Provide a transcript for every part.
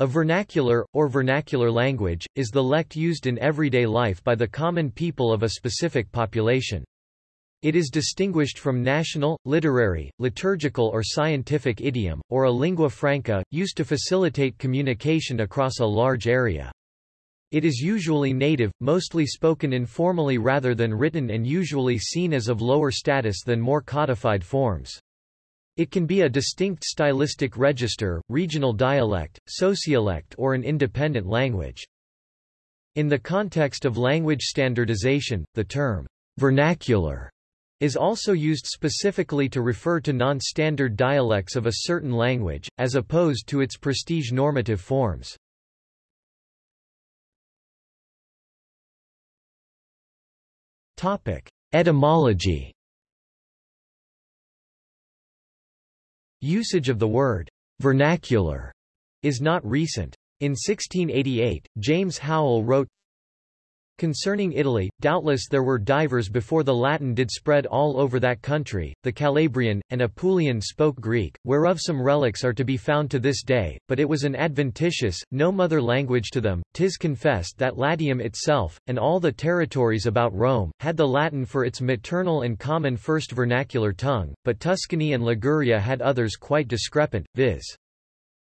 A vernacular, or vernacular language, is the lect used in everyday life by the common people of a specific population. It is distinguished from national, literary, liturgical or scientific idiom, or a lingua franca, used to facilitate communication across a large area. It is usually native, mostly spoken informally rather than written and usually seen as of lower status than more codified forms. It can be a distinct stylistic register, regional dialect, sociolect or an independent language. In the context of language standardization, the term vernacular is also used specifically to refer to non-standard dialects of a certain language, as opposed to its prestige normative forms. Etymology Usage of the word vernacular is not recent. In 1688, James Howell wrote, Concerning Italy, doubtless there were divers before the Latin did spread all over that country, the Calabrian, and Apulian spoke Greek, whereof some relics are to be found to this day, but it was an adventitious, no mother language to them, tis confessed that Latium itself, and all the territories about Rome, had the Latin for its maternal and common first vernacular tongue, but Tuscany and Liguria had others quite discrepant, viz.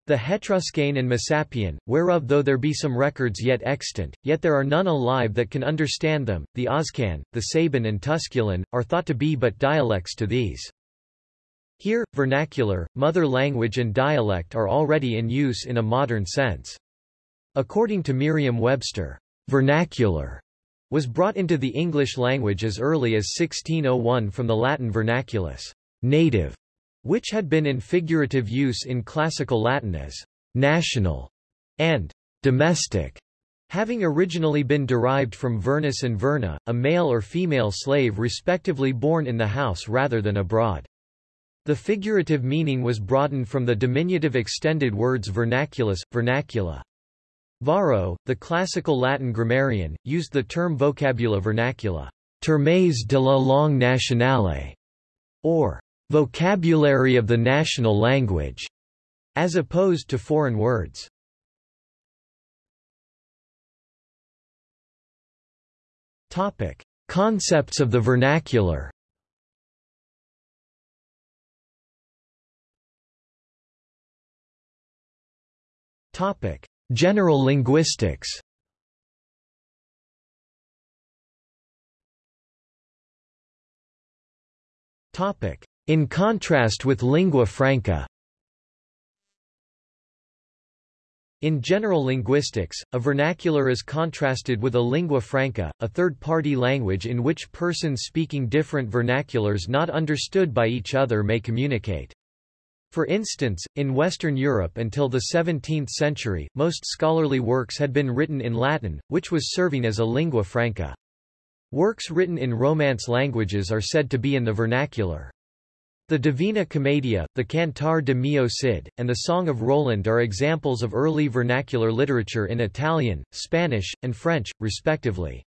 The Hetruscan and Messapian, whereof though there be some records yet extant, yet there are none alive that can understand them, the Oscan, the Sabin and Tusculan, are thought to be but dialects to these. Here, vernacular, mother language and dialect are already in use in a modern sense. According to Merriam-Webster, vernacular was brought into the English language as early as 1601 from the Latin vernaculus, native, which had been in figurative use in classical Latin as national and domestic, having originally been derived from vernus and verna, a male or female slave respectively born in the house rather than abroad. The figurative meaning was broadened from the diminutive extended words vernaculus, vernacula. Varro, the classical Latin grammarian, used the term vocabula vernacula, termes de la langue nationale, or vocabulary of the national language, as opposed to foreign words. Topic: Concepts of the vernacular. Topic: General linguistics. Topic: in contrast with lingua franca In general linguistics, a vernacular is contrasted with a lingua franca, a third-party language in which persons speaking different vernaculars not understood by each other may communicate. For instance, in Western Europe until the 17th century, most scholarly works had been written in Latin, which was serving as a lingua franca. Works written in Romance languages are said to be in the vernacular. The Divina Commedia, the Cantar de Mio Cid, and the Song of Roland are examples of early vernacular literature in Italian, Spanish, and French, respectively.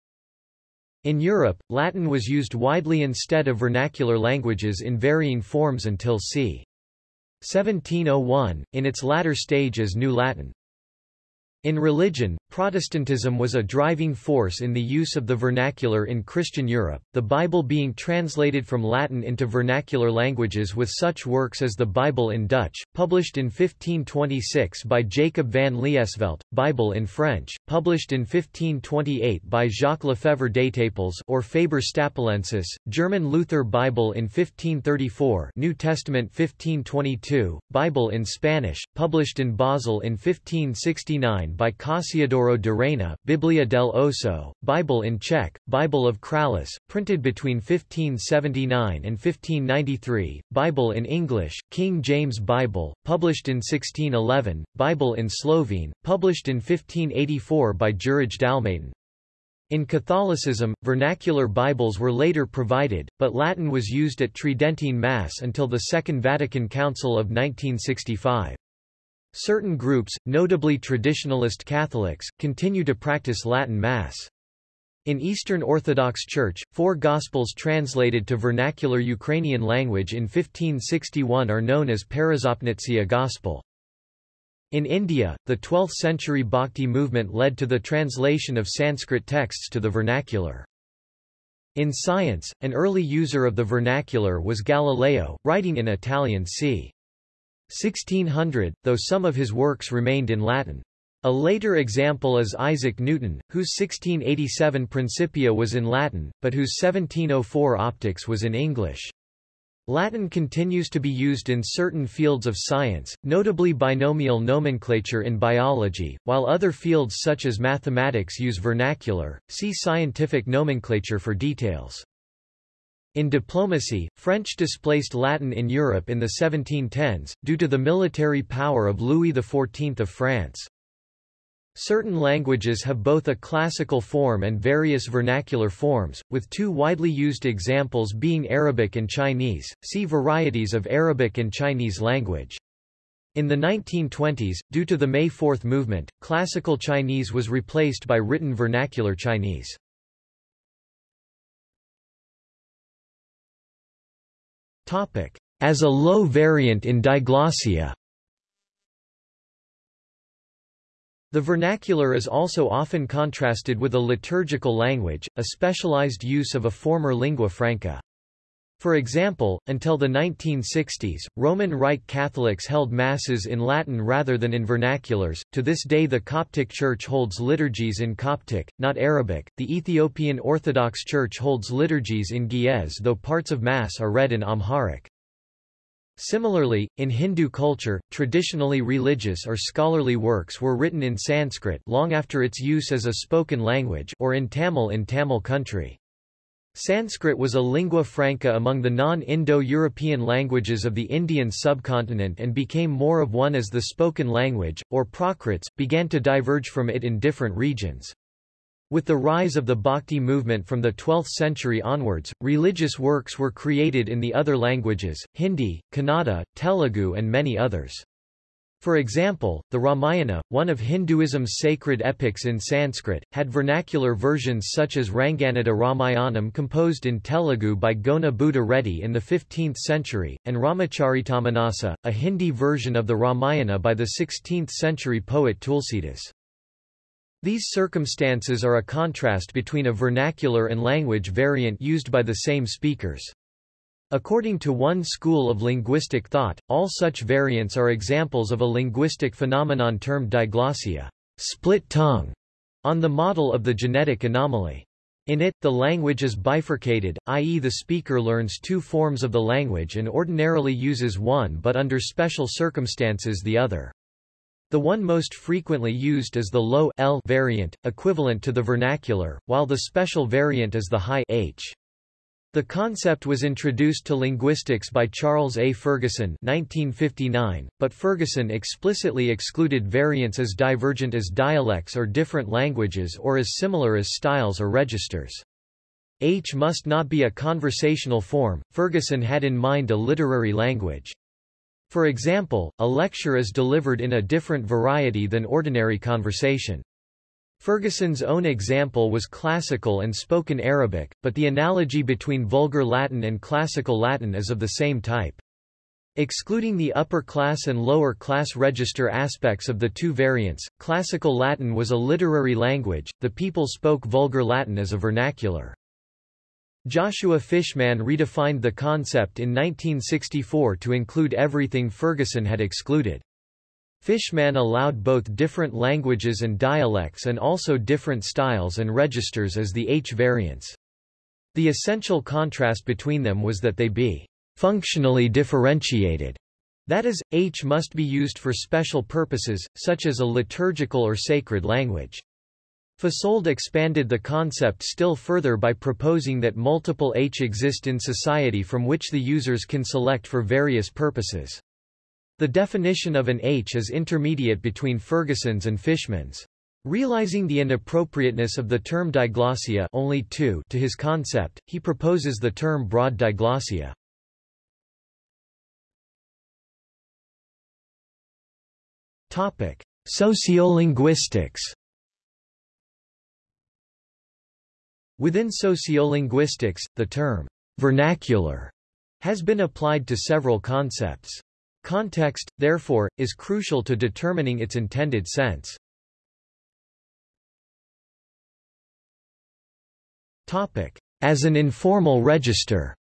In Europe, Latin was used widely instead of vernacular languages in varying forms until c. 1701, in its latter stage as New Latin. In religion, Protestantism was a driving force in the use of the vernacular in Christian Europe, the Bible being translated from Latin into vernacular languages with such works as the Bible in Dutch, published in 1526 by Jacob van Liesvelt, Bible in French, published in 1528 by Jacques Lefebvre d'Etaples or Faber Stapelensis, German Luther Bible in 1534 New Testament 1522, Bible in Spanish, published in Basel in 1569 by Cassiodoro de Reina, Biblia del Oso, Bible in Czech, Bible of Kralice, printed between 1579 and 1593, Bible in English, King James Bible, published in 1611, Bible in Slovene, published in 1584 by Jurij Dalmatin. In Catholicism, vernacular Bibles were later provided, but Latin was used at Tridentine Mass until the Second Vatican Council of 1965. Certain groups, notably traditionalist Catholics, continue to practice Latin Mass. In Eastern Orthodox Church, four Gospels translated to vernacular Ukrainian language in 1561 are known as Peresopnytsia Gospel. In India, the 12th-century Bhakti movement led to the translation of Sanskrit texts to the vernacular. In science, an early user of the vernacular was Galileo, writing in Italian c. 1600, though some of his works remained in Latin. A later example is Isaac Newton, whose 1687 Principia was in Latin, but whose 1704 Optics was in English. Latin continues to be used in certain fields of science, notably binomial nomenclature in biology, while other fields such as mathematics use vernacular. See scientific nomenclature for details. In diplomacy, French displaced Latin in Europe in the 1710s, due to the military power of Louis XIV of France. Certain languages have both a classical form and various vernacular forms, with two widely used examples being Arabic and Chinese. See varieties of Arabic and Chinese language. In the 1920s, due to the May Fourth movement, classical Chinese was replaced by written vernacular Chinese. As a low variant in diglossia The vernacular is also often contrasted with a liturgical language, a specialized use of a former lingua franca. For example, until the 1960s, Roman Rite Catholics held masses in Latin rather than in vernaculars. To this day, the Coptic Church holds liturgies in Coptic, not Arabic. The Ethiopian Orthodox Church holds liturgies in Ge'ez, though parts of Mass are read in Amharic. Similarly, in Hindu culture, traditionally religious or scholarly works were written in Sanskrit long after its use as a spoken language or in Tamil in Tamil country. Sanskrit was a lingua franca among the non-Indo-European languages of the Indian subcontinent and became more of one as the spoken language, or Prakrits, began to diverge from it in different regions. With the rise of the Bhakti movement from the 12th century onwards, religious works were created in the other languages, Hindi, Kannada, Telugu and many others. For example, the Ramayana, one of Hinduism's sacred epics in Sanskrit, had vernacular versions such as Ranganatha Ramayanam composed in Telugu by Gona Buddha Reddy in the 15th century, and Ramacharitamanasa, a Hindi version of the Ramayana by the 16th century poet Tulsidas. These circumstances are a contrast between a vernacular and language variant used by the same speakers. According to one school of linguistic thought, all such variants are examples of a linguistic phenomenon termed diglossia split tongue", on the model of the genetic anomaly. In it, the language is bifurcated, i.e. the speaker learns two forms of the language and ordinarily uses one but under special circumstances the other. The one most frequently used is the low L variant, equivalent to the vernacular, while the special variant is the high H. The concept was introduced to linguistics by Charles A. Ferguson 1959, but Ferguson explicitly excluded variants as divergent as dialects or different languages or as similar as styles or registers. H must not be a conversational form, Ferguson had in mind a literary language. For example, a lecture is delivered in a different variety than ordinary conversation. Ferguson's own example was classical and spoken Arabic, but the analogy between vulgar Latin and classical Latin is of the same type. Excluding the upper class and lower class register aspects of the two variants, classical Latin was a literary language, the people spoke vulgar Latin as a vernacular. Joshua Fishman redefined the concept in 1964 to include everything Ferguson had excluded. Fishman allowed both different languages and dialects and also different styles and registers as the H variants. The essential contrast between them was that they be functionally differentiated. That is, H must be used for special purposes, such as a liturgical or sacred language. Fasold expanded the concept still further by proposing that multiple H exist in society from which the users can select for various purposes. The definition of an H is intermediate between Ferguson's and Fishman's. Realizing the inappropriateness of the term diglossia only two to his concept, he proposes the term broad diglossia. Topic: Sociolinguistics Within sociolinguistics, the term vernacular has been applied to several concepts. Context, therefore, is crucial to determining its intended sense. Topic. As an informal register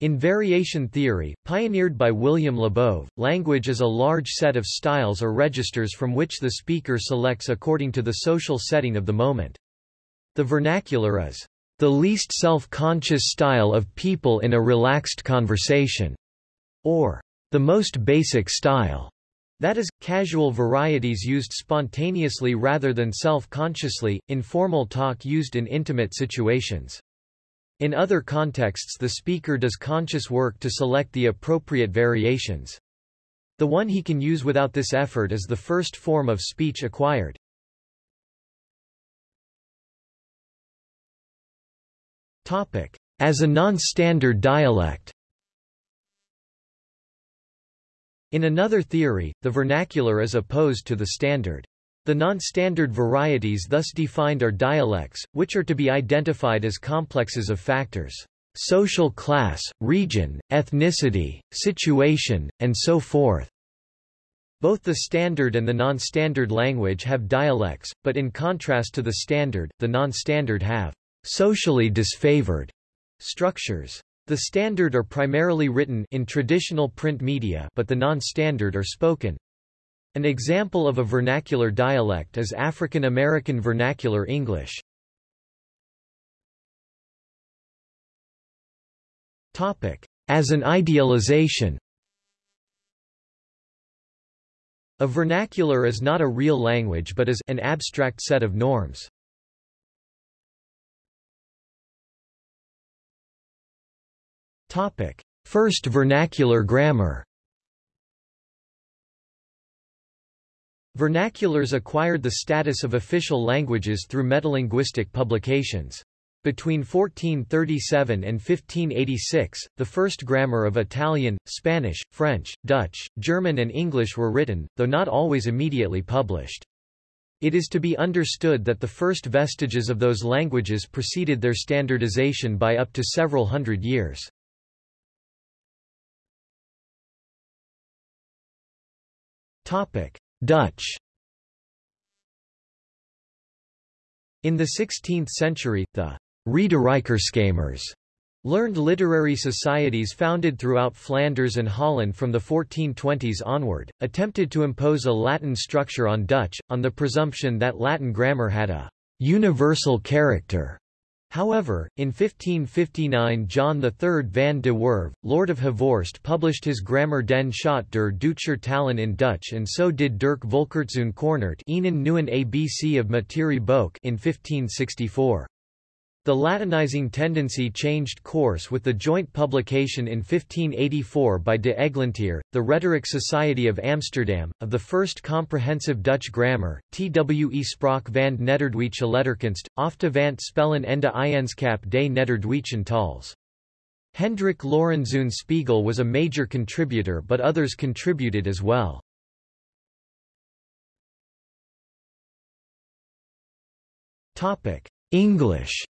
In variation theory, pioneered by William Labov, language is a large set of styles or registers from which the speaker selects according to the social setting of the moment. The vernacular is the least self-conscious style of people in a relaxed conversation, or the most basic style. That is, casual varieties used spontaneously rather than self-consciously, informal talk used in intimate situations. In other contexts the speaker does conscious work to select the appropriate variations. The one he can use without this effort is the first form of speech acquired. As a non-standard dialect In another theory, the vernacular is opposed to the standard. The non-standard varieties thus defined are dialects, which are to be identified as complexes of factors social class, region, ethnicity, situation, and so forth. Both the standard and the non-standard language have dialects, but in contrast to the standard, the non-standard have socially disfavored structures. The standard are primarily written in traditional print media but the non-standard are spoken. An example of a vernacular dialect is African American Vernacular English. Topic. As an idealization A vernacular is not a real language but is an abstract set of norms. First vernacular grammar Vernaculars acquired the status of official languages through metalinguistic publications. Between 1437 and 1586, the first grammar of Italian, Spanish, French, Dutch, German and English were written, though not always immediately published. It is to be understood that the first vestiges of those languages preceded their standardization by up to several hundred years. Dutch In the 16th century, the Rederijkerskamers learned literary societies founded throughout Flanders and Holland from the 1420s onward, attempted to impose a Latin structure on Dutch, on the presumption that Latin grammar had a universal character. However, in 1559 John III van de Werve, Lord of Havorst published his Grammar den Schot der Duitscher Talen in Dutch and so did Dirk Volkertzoon Nieuwen ABC of Materie Boek in 1564. The Latinizing tendency changed course with the joint publication in 1584 by de Eglantier, the Rhetoric Society of Amsterdam, of the first comprehensive Dutch grammar, Twe Spraak van Nederduitse Letterkunst, ofte vant spellen ende Eyenskap des Nederduitschen tals. Hendrik Lorenzoon Spiegel was a major contributor but others contributed as well. English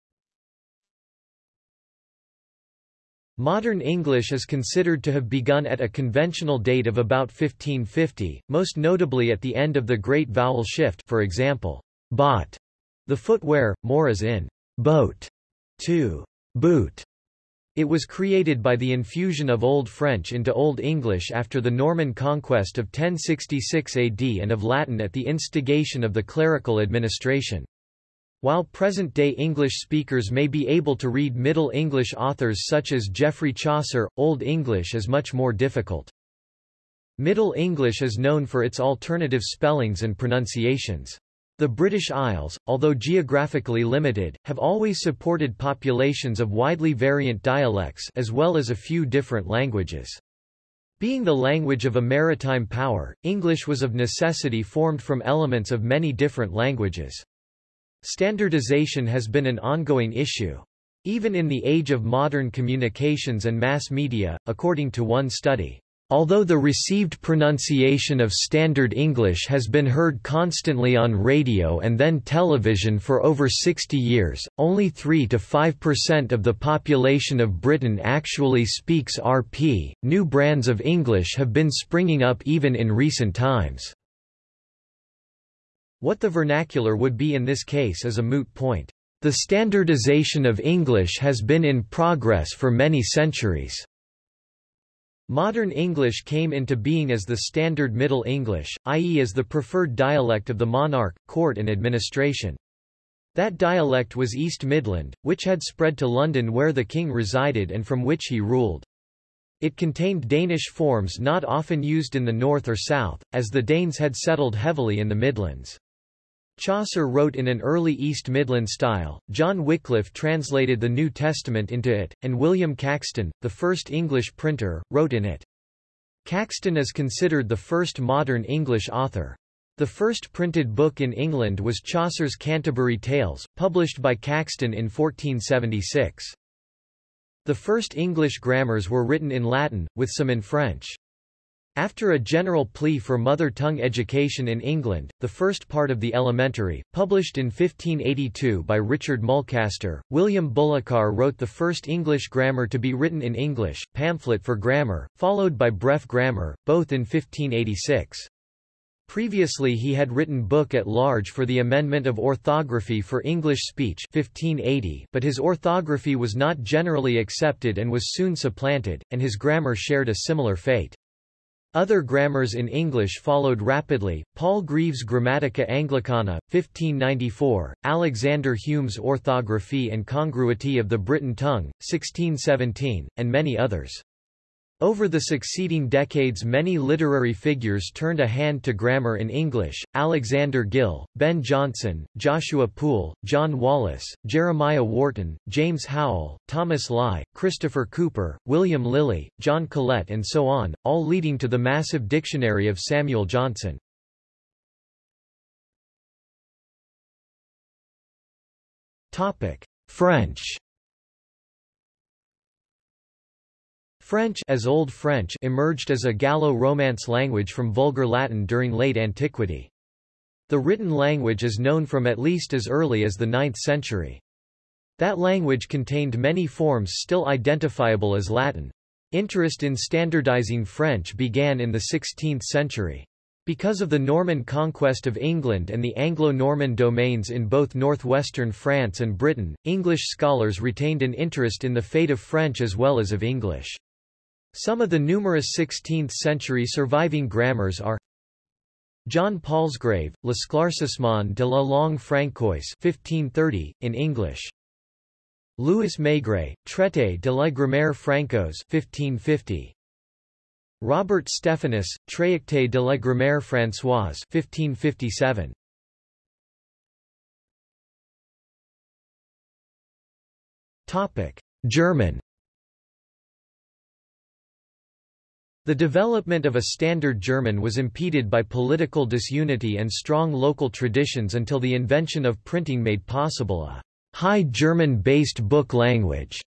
Modern English is considered to have begun at a conventional date of about 1550, most notably at the end of the Great Vowel Shift for example, bot, the footwear, more as in boat, to boot. It was created by the infusion of Old French into Old English after the Norman conquest of 1066 AD and of Latin at the instigation of the clerical administration. While present-day English speakers may be able to read Middle English authors such as Geoffrey Chaucer, Old English is much more difficult. Middle English is known for its alternative spellings and pronunciations. The British Isles, although geographically limited, have always supported populations of widely variant dialects as well as a few different languages. Being the language of a maritime power, English was of necessity formed from elements of many different languages. Standardization has been an ongoing issue. Even in the age of modern communications and mass media, according to one study, Although the received pronunciation of Standard English has been heard constantly on radio and then television for over 60 years, only 3 to 5% of the population of Britain actually speaks RP. New brands of English have been springing up even in recent times. What the vernacular would be in this case is a moot point. The standardization of English has been in progress for many centuries. Modern English came into being as the Standard Middle English, i.e. as the preferred dialect of the monarch, court and administration. That dialect was East Midland, which had spread to London where the king resided and from which he ruled. It contained Danish forms not often used in the north or south, as the Danes had settled heavily in the Midlands. Chaucer wrote in an early East Midland style, John Wycliffe translated the New Testament into it, and William Caxton, the first English printer, wrote in it. Caxton is considered the first modern English author. The first printed book in England was Chaucer's Canterbury Tales, published by Caxton in 1476. The first English grammars were written in Latin, with some in French. After a general plea for mother tongue education in England, the first part of the Elementary, published in 1582 by Richard Mulcaster, William Bullokar wrote the first English grammar to be written in English, Pamphlet for Grammar, followed by Bref Grammar, both in 1586. Previously he had written Book at Large for the Amendment of Orthography for English Speech 1580, but his orthography was not generally accepted and was soon supplanted, and his grammar shared a similar fate. Other grammars in English followed rapidly, Paul Greaves' Grammatica Anglicana, 1594, Alexander Hume's Orthography and Congruity of the Briton Tongue, 1617, and many others. Over the succeeding decades many literary figures turned a hand to grammar in English, Alexander Gill, Ben Jonson, Joshua Poole, John Wallis, Jeremiah Wharton, James Howell, Thomas Lye, Christopher Cooper, William Lilly, John Colet and so on, all leading to the massive dictionary of Samuel Johnson. French French as Old French emerged as a Gallo-Romance language from Vulgar Latin during late antiquity. The written language is known from at least as early as the 9th century. That language contained many forms still identifiable as Latin. Interest in standardizing French began in the 16th century. Because of the Norman conquest of England and the Anglo-Norman domains in both northwestern France and Britain, English scholars retained an interest in the fate of French as well as of English. Some of the numerous 16th-century surviving grammars are John Palsgrave, L'Esclaircissement de la langue francoise 1530, in English. Louis Maigret, Traité de la grammaire francoise 1550. Robert Stephanus, Tracté de la grammaire françoise 1557. Topic: German The development of a standard German was impeded by political disunity and strong local traditions until the invention of printing made possible a High German-based book language.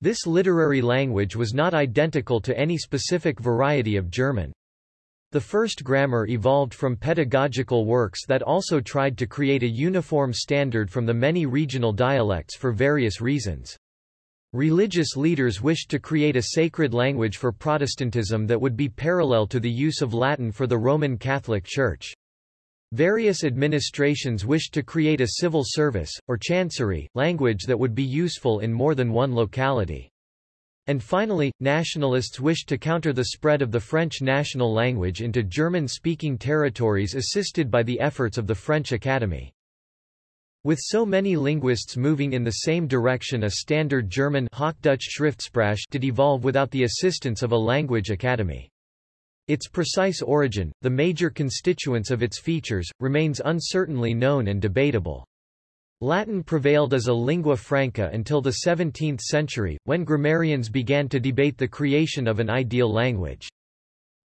This literary language was not identical to any specific variety of German. The first grammar evolved from pedagogical works that also tried to create a uniform standard from the many regional dialects for various reasons. Religious leaders wished to create a sacred language for Protestantism that would be parallel to the use of Latin for the Roman Catholic Church. Various administrations wished to create a civil service, or chancery, language that would be useful in more than one locality. And finally, nationalists wished to counter the spread of the French national language into German-speaking territories assisted by the efforts of the French Academy. With so many linguists moving in the same direction a standard German Hochdeutsch Schriftsprache did evolve without the assistance of a language academy. Its precise origin, the major constituents of its features, remains uncertainly known and debatable. Latin prevailed as a lingua franca until the 17th century, when grammarians began to debate the creation of an ideal language.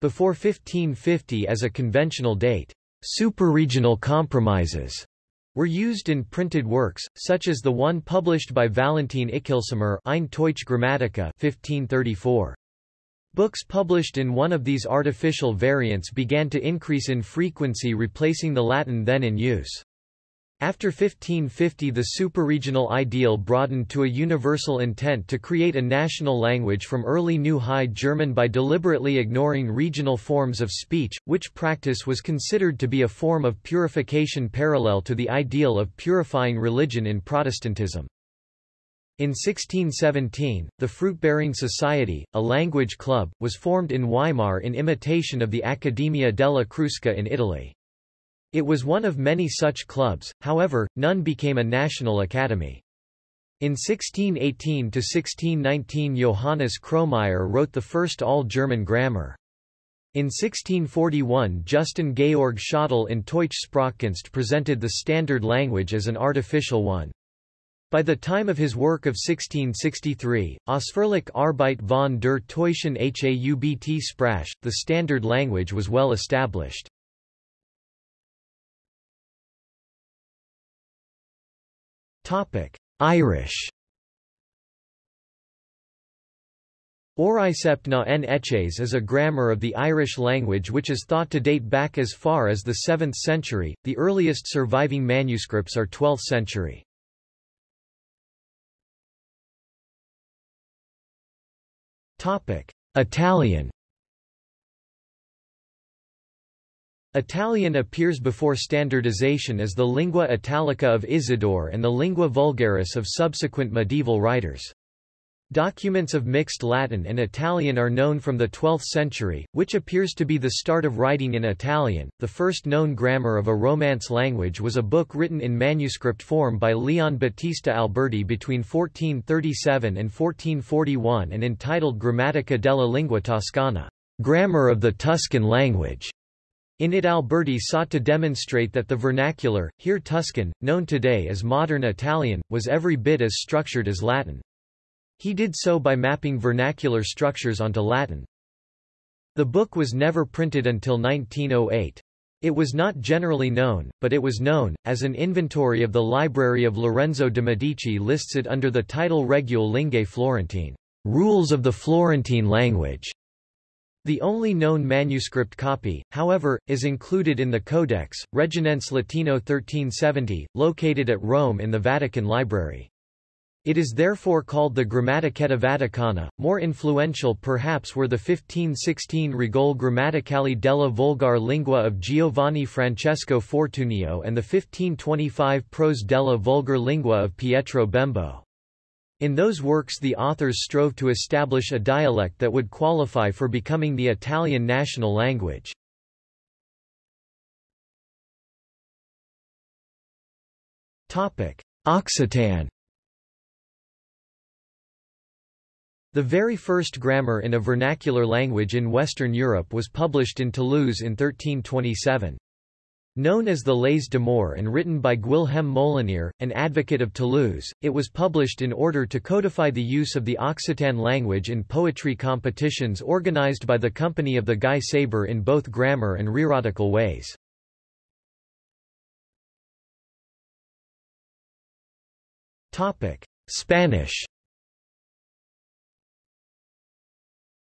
Before 1550 as a conventional date, superregional compromises were used in printed works, such as the one published by Valentin Ickelsamer Ein Deutsche Grammatica 1534. Books published in one of these artificial variants began to increase in frequency replacing the Latin then in use. After 1550 the superregional ideal broadened to a universal intent to create a national language from early New High German by deliberately ignoring regional forms of speech, which practice was considered to be a form of purification parallel to the ideal of purifying religion in Protestantism. In 1617, the Fruit-Bearing Society, a language club, was formed in Weimar in imitation of the Accademia della Crusca in Italy. It was one of many such clubs, however, none became a national academy. In 1618–1619 Johannes Kromayer wrote the first all-German grammar. In 1641 Justin Georg Schottel in Deutsche Sprachkunst presented the standard language as an artificial one. By the time of his work of 1663, Ausführliche Arbeit von der Teuschen Haubt Sprache, the standard language was well established. Irish. Auraicept na n Eches is a grammar of the Irish language which is thought to date back as far as the 7th century, the earliest surviving manuscripts are 12th century. Italian Italian appears before standardization as the lingua italica of Isidore and the lingua vulgaris of subsequent medieval writers. Documents of mixed Latin and Italian are known from the 12th century, which appears to be the start of writing in Italian. The first known grammar of a Romance language was a book written in manuscript form by Leon Battista Alberti between 1437 and 1441 and entitled Grammatica della Lingua Toscana, Grammar of the Tuscan Language. In it Alberti sought to demonstrate that the vernacular, here Tuscan, known today as modern Italian, was every bit as structured as Latin. He did so by mapping vernacular structures onto Latin. The book was never printed until 1908. It was not generally known, but it was known, as an inventory of the library of Lorenzo de' Medici lists it under the title Regule Lingae Florentine, Rules of the Florentine Language. The only known manuscript copy, however, is included in the Codex, Reginense Latino 1370, located at Rome in the Vatican Library. It is therefore called the Grammatichetta Vaticana. More influential perhaps were the 1516 Regole Grammaticali della Volgar Lingua of Giovanni Francesco Fortunio and the 1525 Prose della Vulgar Lingua of Pietro Bembo. In those works the authors strove to establish a dialect that would qualify for becoming the Italian national language. Occitan The very first grammar in a vernacular language in Western Europe was published in Toulouse in 1327. Known as the Leys d'Amors and written by Guilhem Molinier, an advocate of Toulouse, it was published in order to codify the use of the Occitan language in poetry competitions organized by the Company of the Gai Saber in both grammar and rhetorical ways. Spanish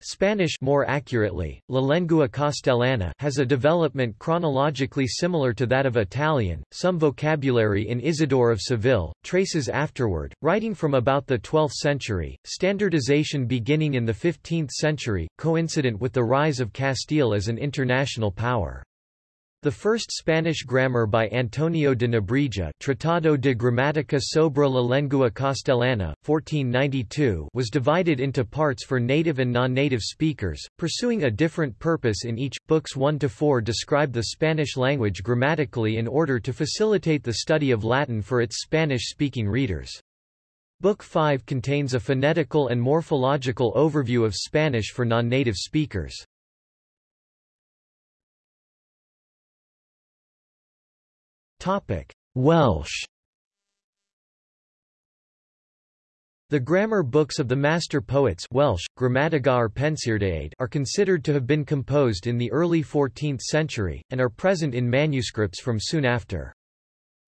Spanish more accurately, La Lengua Castellana has a development chronologically similar to that of Italian. Some vocabulary in Isidore of Seville, traces afterward, writing from about the 12th century, standardization beginning in the 15th century, coincident with the rise of Castile as an international power. The first Spanish grammar by Antonio de Nebrija Tratado de Gramática sobre la Lengua Castellana, 1492 was divided into parts for native and non-native speakers, pursuing a different purpose in each. Books 1–4 describe the Spanish language grammatically in order to facilitate the study of Latin for its Spanish-speaking readers. Book 5 contains a phonetical and morphological overview of Spanish for non-native speakers. Welsh The grammar books of the master poets Welsh, are considered to have been composed in the early 14th century, and are present in manuscripts from soon after.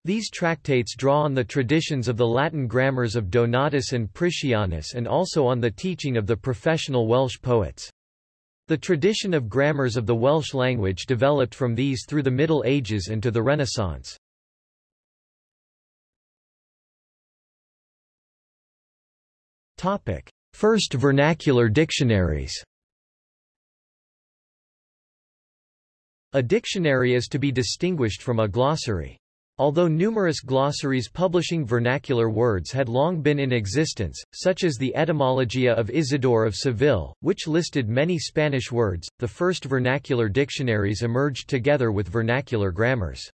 These tractates draw on the traditions of the Latin grammars of Donatus and Priscianus and also on the teaching of the professional Welsh poets. The tradition of grammars of the Welsh language developed from these through the Middle Ages and to the Renaissance. First vernacular dictionaries A dictionary is to be distinguished from a glossary. Although numerous glossaries publishing vernacular words had long been in existence, such as the Etymologia of Isidore of Seville, which listed many Spanish words, the first vernacular dictionaries emerged together with vernacular grammars.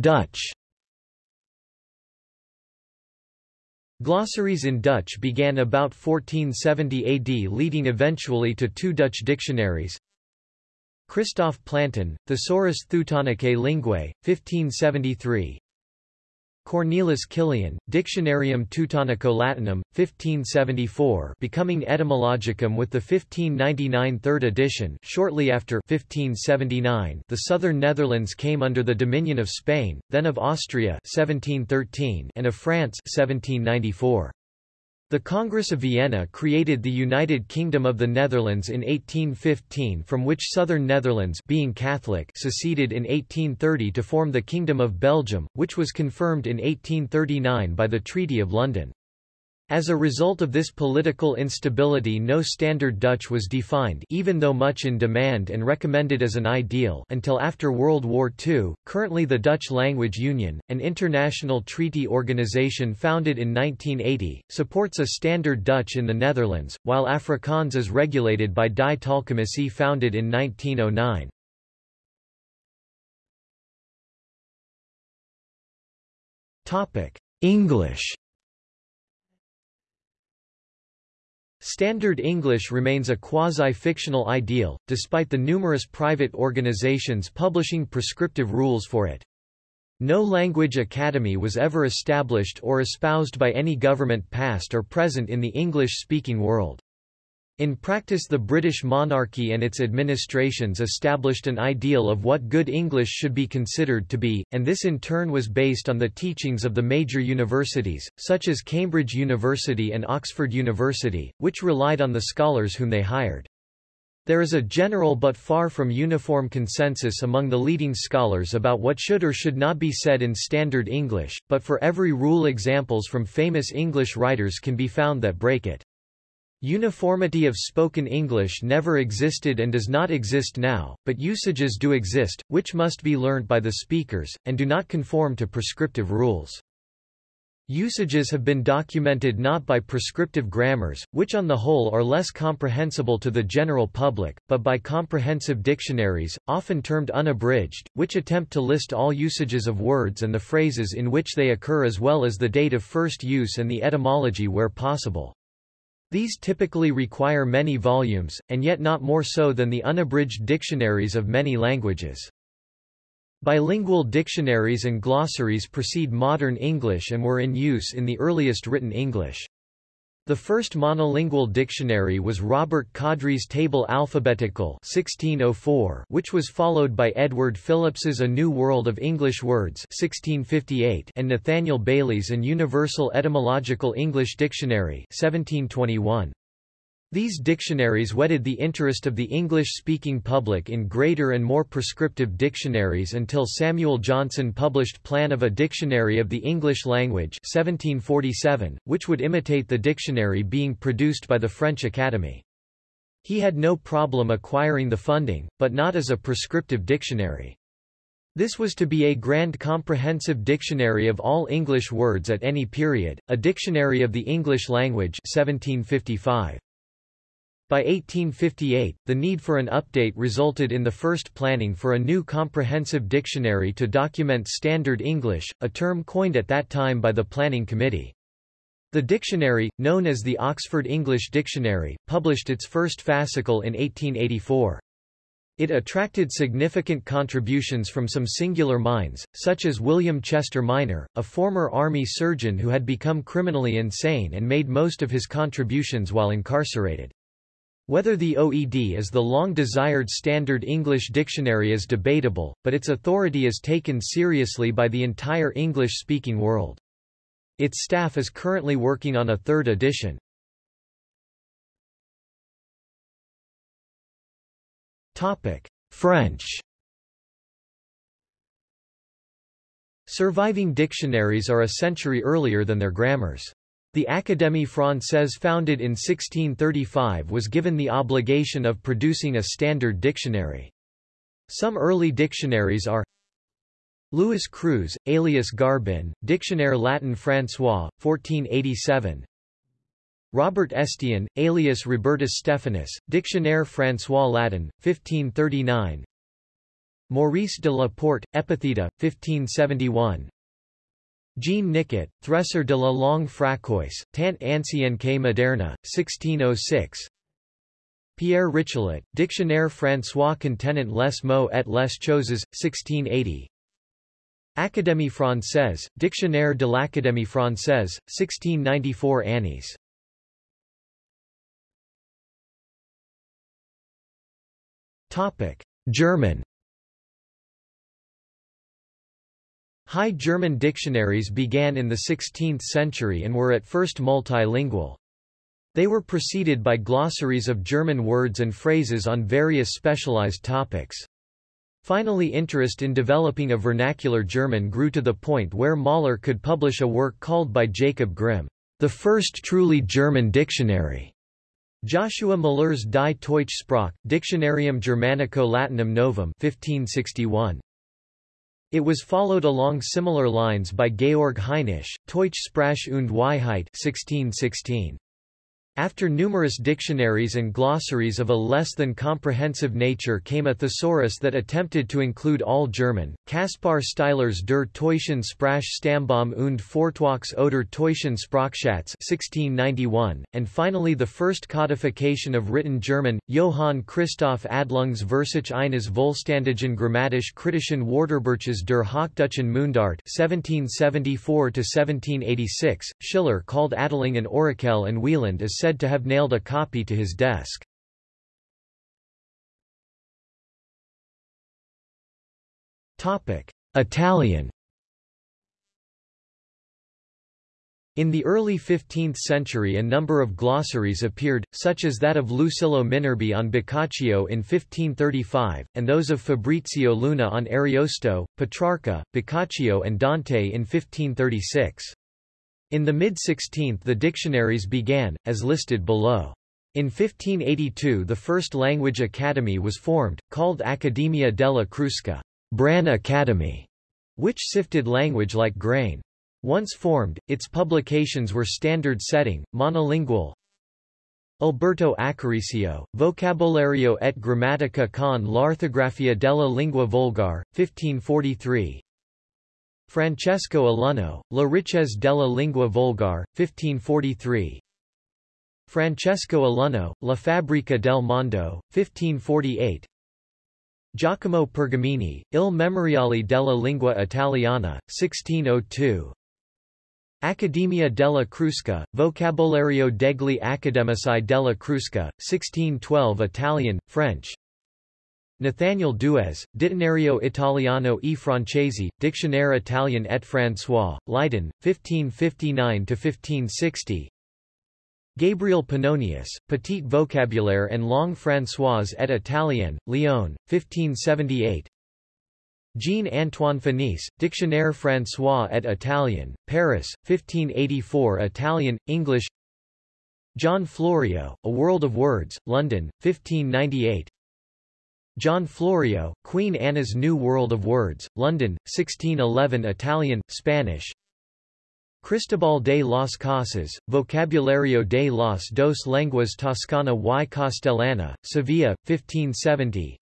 Dutch Glossaries in Dutch began about 1470 AD leading eventually to two Dutch dictionaries. Christoph Plantin, Thesaurus Theutonicae Linguae, 1573 Cornelis Kilian, Dictionarium Teutonico-Latinum, 1574 becoming Etymologicum with the 1599 third edition shortly after 1579 the southern Netherlands came under the dominion of Spain, then of Austria 1713 and of France 1794. The Congress of Vienna created the United Kingdom of the Netherlands in 1815 from which Southern Netherlands being Catholic seceded in 1830 to form the Kingdom of Belgium, which was confirmed in 1839 by the Treaty of London. As a result of this political instability no Standard Dutch was defined even though much in demand and recommended as an ideal until after World War II. Currently the Dutch Language Union, an international treaty organization founded in 1980, supports a Standard Dutch in the Netherlands, while Afrikaans is regulated by Die Taalcommissie founded in 1909. English Standard English remains a quasi-fictional ideal, despite the numerous private organizations publishing prescriptive rules for it. No language academy was ever established or espoused by any government past or present in the English-speaking world. In practice the British monarchy and its administrations established an ideal of what good English should be considered to be, and this in turn was based on the teachings of the major universities, such as Cambridge University and Oxford University, which relied on the scholars whom they hired. There is a general but far from uniform consensus among the leading scholars about what should or should not be said in Standard English, but for every rule examples from famous English writers can be found that break it. Uniformity of spoken English never existed and does not exist now, but usages do exist, which must be learnt by the speakers, and do not conform to prescriptive rules. Usages have been documented not by prescriptive grammars, which on the whole are less comprehensible to the general public, but by comprehensive dictionaries, often termed unabridged, which attempt to list all usages of words and the phrases in which they occur as well as the date of first use and the etymology where possible. These typically require many volumes, and yet not more so than the unabridged dictionaries of many languages. Bilingual dictionaries and glossaries precede modern English and were in use in the earliest written English. The first monolingual dictionary was Robert Cawdrey's Table Alphabetical 1604, which was followed by Edward Phillips's A New World of English Words 1658 and Nathaniel Bailey's An Universal Etymological English Dictionary 1721. These dictionaries whetted the interest of the English-speaking public in greater and more prescriptive dictionaries until Samuel Johnson published Plan of a Dictionary of the English Language 1747, which would imitate the dictionary being produced by the French Academy. He had no problem acquiring the funding, but not as a prescriptive dictionary. This was to be a grand comprehensive dictionary of all English words at any period, a dictionary of the English language 1755. By 1858, the need for an update resulted in the first planning for a new comprehensive dictionary to document Standard English, a term coined at that time by the Planning Committee. The dictionary, known as the Oxford English Dictionary, published its first fascicle in 1884. It attracted significant contributions from some singular minds, such as William Chester Minor, a former army surgeon who had become criminally insane and made most of his contributions while incarcerated. Whether the OED is the long-desired standard English dictionary is debatable, but its authority is taken seriously by the entire English-speaking world. Its staff is currently working on a third edition. Topic: French Surviving dictionaries are a century earlier than their grammars. The Académie française founded in 1635 was given the obligation of producing a standard dictionary. Some early dictionaries are Louis Cruz, alias Garbin, Dictionnaire Latin François, 1487 Robert Estienne, alias Robertus Stephanus, Dictionnaire François Latin, 1539 Maurice de la Porte, Epitheta, 1571 Jean Nicot, Thresor de la langue françoyse, tant ancienne que moderne, 1606 Pierre Richelet, Dictionnaire François contenant les mots et les choses, 1680 Académie française, Dictionnaire de l'Académie française, 1694 Années. German High German dictionaries began in the 16th century and were at first multilingual. They were preceded by glossaries of German words and phrases on various specialized topics. Finally interest in developing a vernacular German grew to the point where Maaler could publish a work called by Jacob Grimm, the first truly German dictionary. Joshua Müller's Die Deutsche Sprache, Dictionarium Germanico Latinum Novum 1561. It was followed along similar lines by Georg Henisch, Deutsche Sprache und Weisheit 1616. After numerous dictionaries and glossaries of a less than comprehensive nature came a thesaurus that attempted to include all German, Kaspar Stieler's Der Teutschen Sprachstammbaum und Vortrags oder Teuschen Sprachschatz 1691, and finally the first codification of written German, Johann Christoph Adelung's Versuch eines vollständigen grammatisch-kritischen Wörterbuches der Hochdeutschen Mundart 1774–1786, Schiller called Adelung an Orakel and Wieland is said to have nailed a copy to his desk. Italian In the early 15th century a number of glossaries appeared, such as that of Lucillo Minerbi on Boccaccio in 1535, and those of Fabrizio Luna on Ariosto, Petrarca, Boccaccio and Dante in 1536. In the mid-16th the dictionaries began, as listed below. In 1582 the first language academy was formed, called Accademia della Crusca Bran Academy, which sifted language like grain. Once formed, its publications were standard-setting, monolingual. Alberto Accarisio, Vocabolario et Grammatica con l'ortografia della lingua volgar, 1543, Francesco Alunno, La ricchezze della lingua volgar, 1543 Francesco Alunno, La fabbrica del mondo, 1548 Giacomo Pergamini, Il memoriale della lingua italiana, 1602 Accademia della Crusca, Vocabolario degli accademici della Crusca, 1612 Italian, French, Nathaniel Duez, Dizionario Italiano e Francese, Dictionnaire Italien et François, Leiden, 1559–1560 Gabriel Pannonius, Petit Vocabulaire and Long Françoise et Italienne, Lyon, 1578 Jean-Antoine Fénis, Dictionnaire François et Italien, Paris, 1584 Italian, English. John Florio, A World of Words, London, 1598 John Florio, Queen Anna's New World of Words, London, 1611 Italian, Spanish. Cristobal de las Casas, Vocabulario de las dos lenguas toscana y castellana, Sevilla, 1570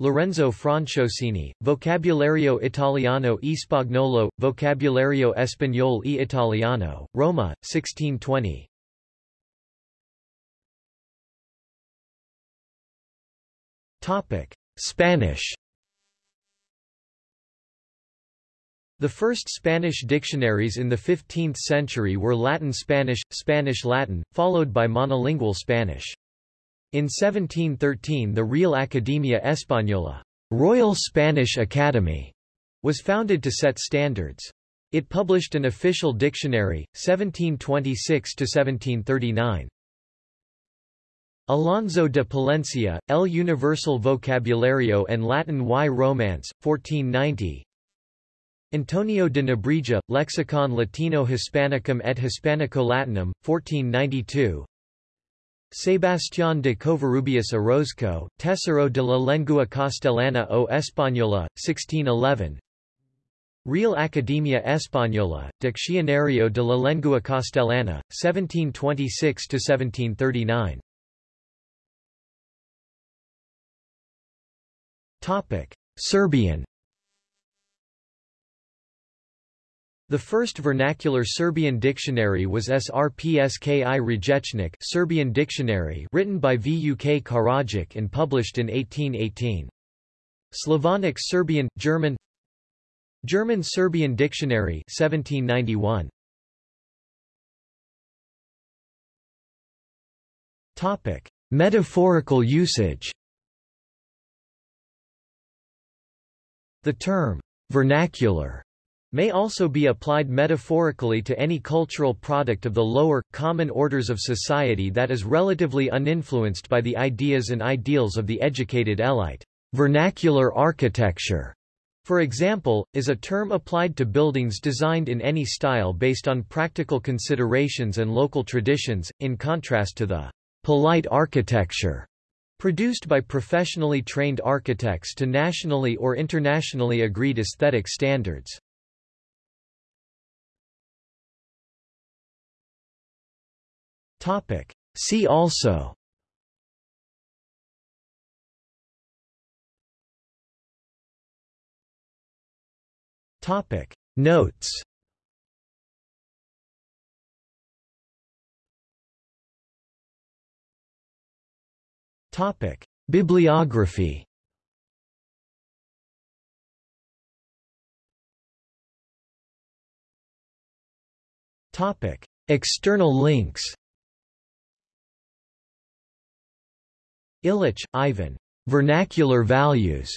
Lorenzo Franciosini, Vocabulario Italiano e Spagnolo, Vocabulario Español e Italiano, Roma, 1620 Spanish The first Spanish dictionaries in the 15th century were Latin-Spanish, Spanish-Latin, followed by monolingual Spanish. In 1713 the Real Academia Española Royal Spanish Academy, was founded to set standards. It published an official dictionary, 1726–1739. Alonso de Palencia, El Universal Vocabulario and Latin y Romance, 1490 Antonio de Nebrija, Lexicon Latino Hispanicum et Hispanico-Latinum, 1492 Sebastián de Covarrubias Orozco, Tesoro de la Lengua Castellana o Española, 1611 Real Academia Española, Diccionario de la Lengua Castellana, 1726–1739 Serbian The first vernacular Serbian dictionary was Srpski Rječnik Serbian dictionary written by Vuk Karadžić and published in 1818. Slavonic Serbian, German German Serbian Dictionary 1791. Topic: Metaphorical usage. The term vernacular may also be applied metaphorically to any cultural product of the lower, common orders of society that is relatively uninfluenced by the ideas and ideals of the educated elite. Vernacular architecture, for example, is a term applied to buildings designed in any style based on practical considerations and local traditions, in contrast to the polite architecture produced by professionally trained architects to nationally or internationally agreed aesthetic standards. Topic. See also Topic. Notes Topic. Bibliography Topic. External links Illich, Ivan. Vernacular Values.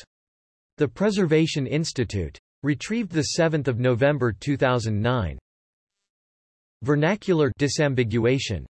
The Preservation Institute. Retrieved 7 November 2009. Vernacular disambiguation.